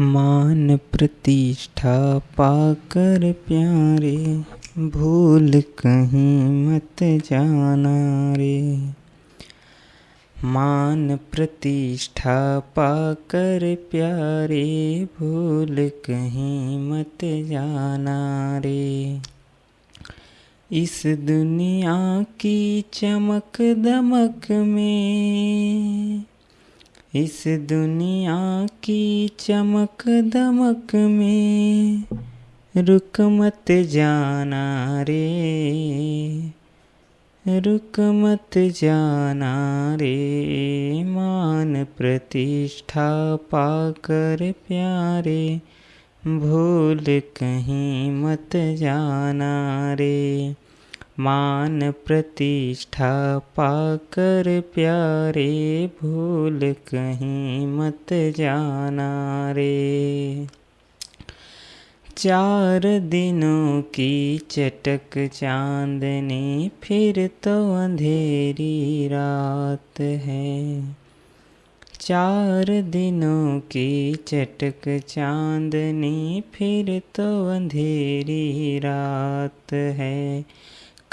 मान प्रतिष्ठा पाकर प्यारे, भूल कहीं मत जाना रे। मान प्रतिष्ठा पाकर प्यारे, भूल कहीं मत जाना रे। इस दुनिया की चमक दमक में इस दुनिया की चमक दमक में रुक मत जाना रे। रुक मत जाना रे। मान प्रतिष्ठा पाकर प्यारे, भूल कहीं मत जाना रे। मान प्रतिष्ठा पाकर प्यारे भूल कहीं मत जाना रे। चार दिनों की चटक चांदनी फिर तो अंधेरी रात है। चार दिनों की चटक चांदनी फिर तो अंधेरी रात है।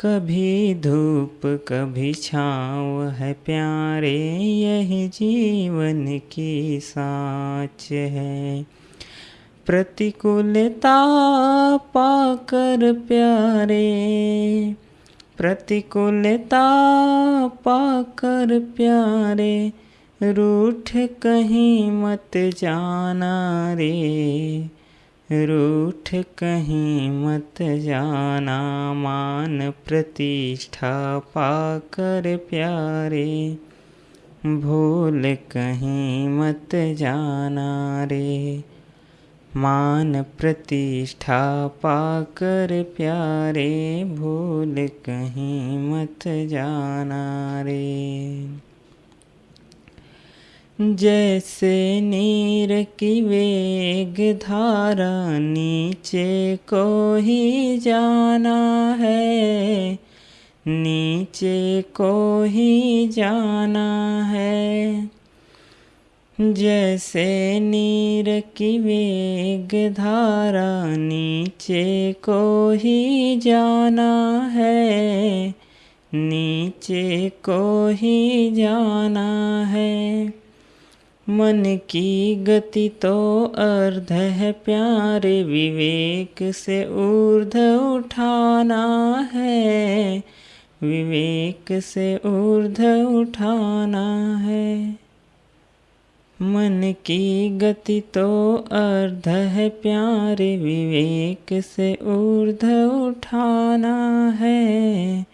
कभी धूप, कभी छाँव है प्यारे, यही जीवन की साच है। प्रतिकूलता पाकर प्यारे, प्रतिकूलता पाकर प्यारे, रूठ कहीं मत जाना रे। रूठ कहीं मत जाना, मान प्रतिष्ठा पाकर प्यारे। भूल कहीं मत जाना रे, मान प्रतिष्ठा पाकर प्यारे। भूल कहीं मत जाना रे। जैसे नीर की वेग धारा नीचे को ही जाना है। नीचे को ही जाना है। जैसे नीर की वेग धारा नीचे को ही जाना है। नीचे को ही जाना है। मन की गति तो अर्ध है प्यारे विवेक से ऊर्ध उठाना है। विवेक से ऊर्ध उठाना है। मन की गति तो अर्ध है प्यारे विवेक से ऊर्ध उठाना है।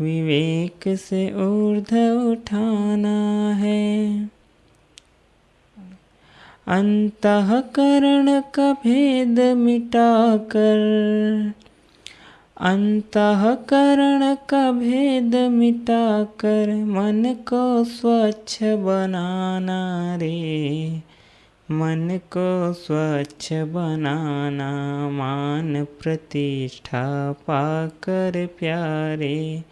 विवेक से ऊर्ध उठाना है। अंतकरण का भेद मिटाकर अंतकरण का भेद मिटाकर मन को स्वच्छ बनाना रे। मन को स्वच्छ बनाना मान प्रतिष्ठा पाकर प्यारे।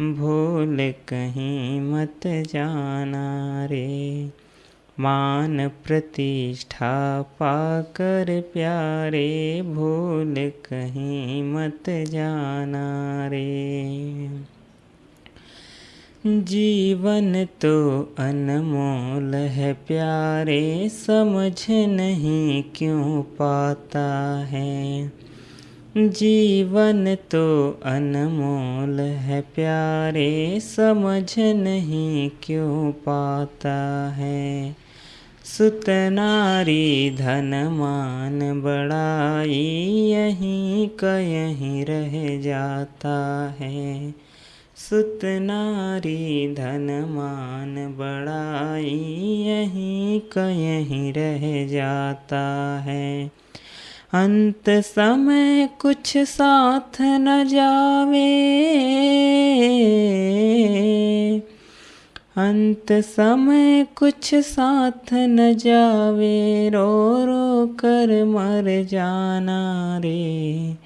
भूल कहीं मत जाना रे। मान प्रतिष्ठा पाकर प्यारे भूल कहीं मत जाना रे। जीवन तो अनमोल है प्यारे, समझ नहीं क्यों पाता है। जीवन तो अनमोल है प्यारे, समझ नहीं क्यों पाता है। सुत नारी धन मान बड़ाई यहीं का यहीं रह जाता है। सुत नारी धन मान बड़ाई यहीं का यहीं रह जाता है। अंत समय कुछ साथ न जावे। अंत समय कुछ साथ न जावे, रो रो कर मर जाना रे।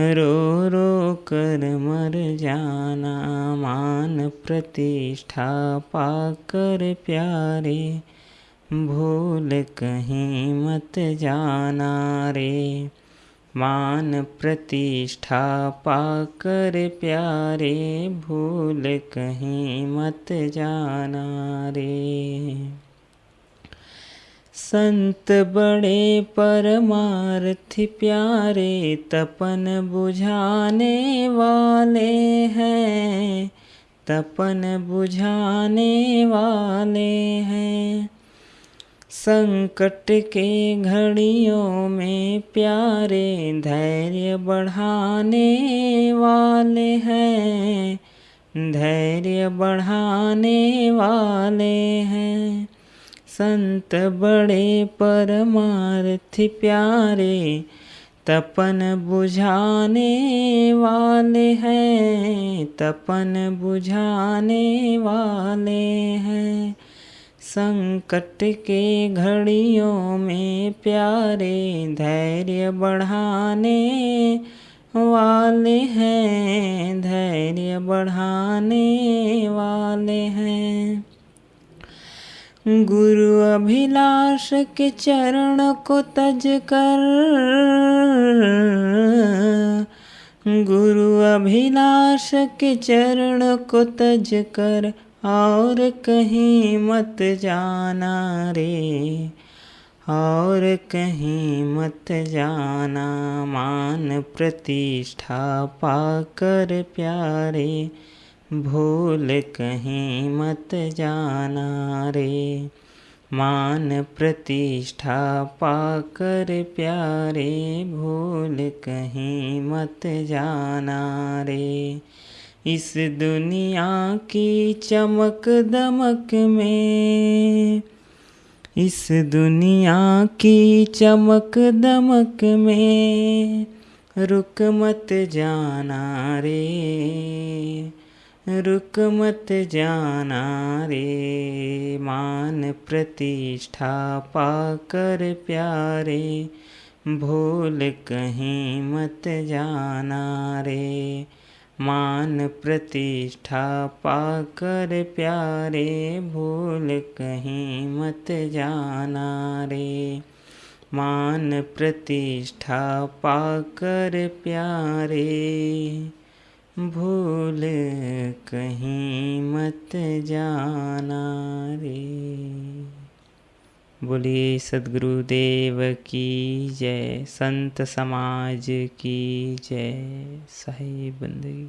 रो रो कर मर जाना, मान प्रतिष्ठा पाकर प्यारे। भूल कहीं मत जाना रे। मान प्रतिष्ठा पाकर प्यारे, भूल कहीं मत जाना रे। संत बड़े परमार्थी प्यारे, तपन बुझाने वाले हैं। तपन बुझाने वाले हैं। संकट के घड़ियों में प्यारे धैर्य बढ़ाने वाले हैं। धैर्य बढ़ाने वाले हैं। संत बड़े परमार्थी प्यारे, तपन बुझाने वाले हैं। तपन बुझाने वाले हैं। संकट के घड़ियों में प्यारे धैर्य बढ़ाने वाले हैं, धैर्य बढ़ाने वाले हैं। गुरु अभिलाष के चरण को तज कर, गुरु अभिलाष के चरण को तज कर और कहीं मत जाना रे, और कहीं मत जाना मान प्रतिष्ठा पाकर प्यारे, भूल कहीं मत जाना रे, मान प्रतिष्ठा पाकर प्यारे, भूल कहीं मत जाना रे। इस दुनिया की चमक दमक में, इस दुनिया की चमक दमक में, रुक मत जाना रे, रुक मत जाना रे, मान प्रतिष्ठा पाकर प्यारे, भूल कहीं मत जाना रे। मान प्रतिष्ठा पाकर प्यारे भूल कहीं मत जाना रे। मान प्रतिष्ठा पाकर प्यारे भूल कहीं मत जाना रे। बोलिए सदगुरुदेव की जय संत समाज की जय। सही बंदगी